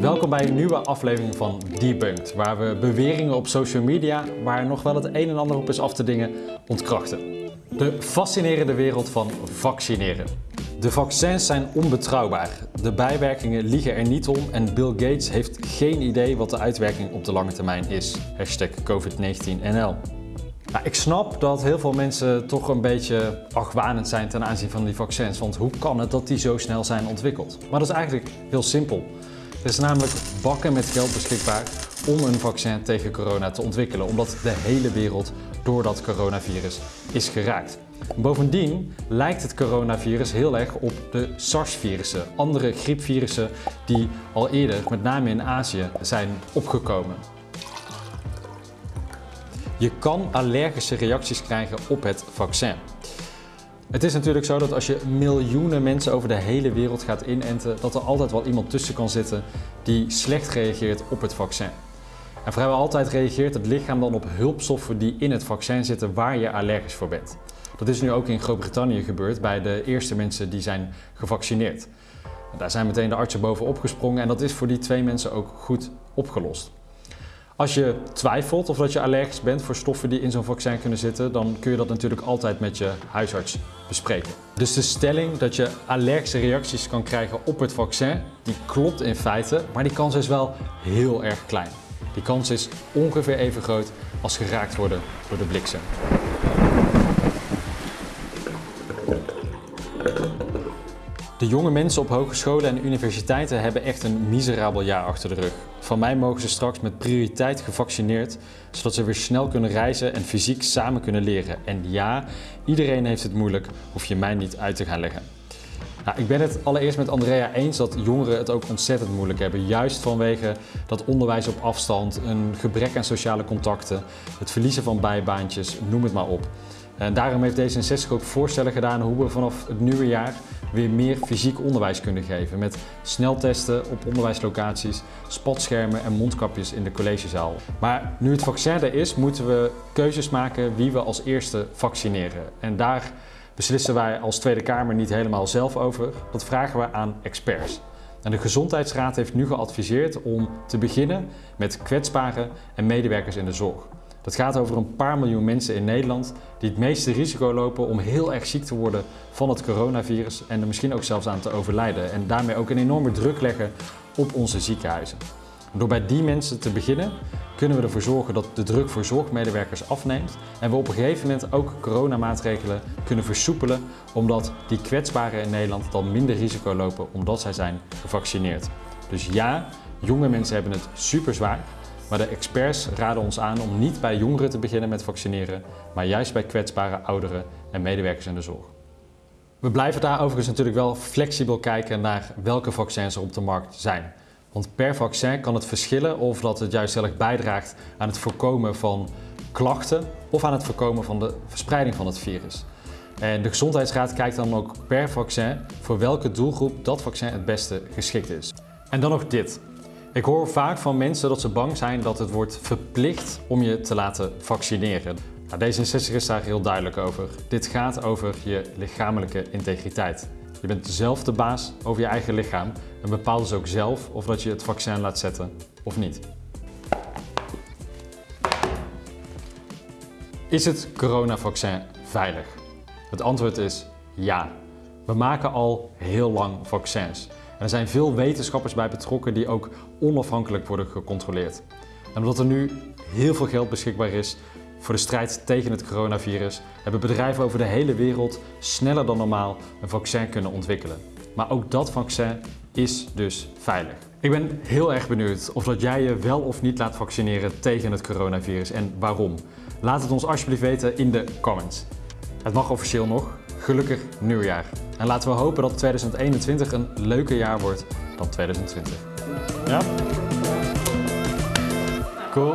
Welkom bij een nieuwe aflevering van Debunked, waar we beweringen op social media, waar nog wel het een en ander op is af te dingen, ontkrachten. De fascinerende wereld van vaccineren. De vaccins zijn onbetrouwbaar. De bijwerkingen liegen er niet om en Bill Gates heeft geen idee wat de uitwerking op de lange termijn is. Hashtag COVID-19NL. Nou, ik snap dat heel veel mensen toch een beetje argwanend zijn ten aanzien van die vaccins. Want hoe kan het dat die zo snel zijn ontwikkeld? Maar dat is eigenlijk heel simpel. Er is namelijk bakken met geld beschikbaar om een vaccin tegen corona te ontwikkelen. Omdat de hele wereld door dat coronavirus is geraakt. Bovendien lijkt het coronavirus heel erg op de SARS-virussen, andere griepvirussen die al eerder, met name in Azië, zijn opgekomen. Je kan allergische reacties krijgen op het vaccin. Het is natuurlijk zo dat als je miljoenen mensen over de hele wereld gaat inenten, dat er altijd wel iemand tussen kan zitten die slecht reageert op het vaccin. En vrijwel altijd reageert het lichaam dan op hulpstoffen die in het vaccin zitten waar je allergisch voor bent. Dat is nu ook in Groot-Brittannië gebeurd bij de eerste mensen die zijn gevaccineerd. Daar zijn meteen de artsen boven opgesprongen en dat is voor die twee mensen ook goed opgelost. Als je twijfelt of dat je allergisch bent voor stoffen die in zo'n vaccin kunnen zitten, dan kun je dat natuurlijk altijd met je huisarts bespreken. Dus de stelling dat je allergische reacties kan krijgen op het vaccin, die klopt in feite, maar die kans is wel heel erg klein. Die kans is ongeveer even groot als geraakt worden door de bliksem. De jonge mensen op hogescholen en universiteiten hebben echt een miserabel jaar achter de rug. Van mij mogen ze straks met prioriteit gevaccineerd, zodat ze weer snel kunnen reizen en fysiek samen kunnen leren. En ja, iedereen heeft het moeilijk, hoef je mij niet uit te gaan leggen. Nou, ik ben het allereerst met Andrea eens dat jongeren het ook ontzettend moeilijk hebben. Juist vanwege dat onderwijs op afstand, een gebrek aan sociale contacten, het verliezen van bijbaantjes, noem het maar op. En daarom heeft D66 ook voorstellen gedaan hoe we vanaf het nieuwe jaar weer meer fysiek onderwijs kunnen geven. Met sneltesten op onderwijslocaties, spatschermen en mondkapjes in de collegezaal. Maar nu het vaccin er is, moeten we keuzes maken wie we als eerste vaccineren. En daar beslissen wij als Tweede Kamer niet helemaal zelf over. Dat vragen we aan experts. En de Gezondheidsraad heeft nu geadviseerd om te beginnen met kwetsbaren en medewerkers in de zorg. Dat gaat over een paar miljoen mensen in Nederland die het meeste risico lopen om heel erg ziek te worden van het coronavirus en er misschien ook zelfs aan te overlijden. En daarmee ook een enorme druk leggen op onze ziekenhuizen. Door bij die mensen te beginnen kunnen we ervoor zorgen dat de druk voor zorgmedewerkers afneemt en we op een gegeven moment ook coronamaatregelen kunnen versoepelen omdat die kwetsbaren in Nederland dan minder risico lopen omdat zij zijn gevaccineerd. Dus ja, jonge mensen hebben het super zwaar, maar de experts raden ons aan om niet bij jongeren te beginnen met vaccineren, maar juist bij kwetsbare ouderen en medewerkers in de zorg. We blijven daar overigens natuurlijk wel flexibel kijken naar welke vaccins er op de markt zijn. Want per vaccin kan het verschillen of dat het juist erg bijdraagt aan het voorkomen van klachten of aan het voorkomen van de verspreiding van het virus. En de Gezondheidsraad kijkt dan ook per vaccin voor welke doelgroep dat vaccin het beste geschikt is. En dan nog dit. Ik hoor vaak van mensen dat ze bang zijn dat het wordt verplicht om je te laten vaccineren. Nou, D66 is daar heel duidelijk over. Dit gaat over je lichamelijke integriteit. Je bent zelf de baas over je eigen lichaam en bepaalt dus ook zelf of dat je het vaccin laat zetten of niet. Is het coronavaccin veilig? Het antwoord is ja. We maken al heel lang vaccins. Er zijn veel wetenschappers bij betrokken die ook onafhankelijk worden gecontroleerd. En omdat er nu heel veel geld beschikbaar is voor de strijd tegen het coronavirus, hebben bedrijven over de hele wereld sneller dan normaal een vaccin kunnen ontwikkelen. Maar ook dat vaccin is dus veilig. Ik ben heel erg benieuwd of dat jij je wel of niet laat vaccineren tegen het coronavirus en waarom. Laat het ons alsjeblieft weten in de comments. Het mag officieel nog. Gelukkig nieuwjaar. En laten we hopen dat 2021 een leuker jaar wordt dan 2020. Ja? Cool.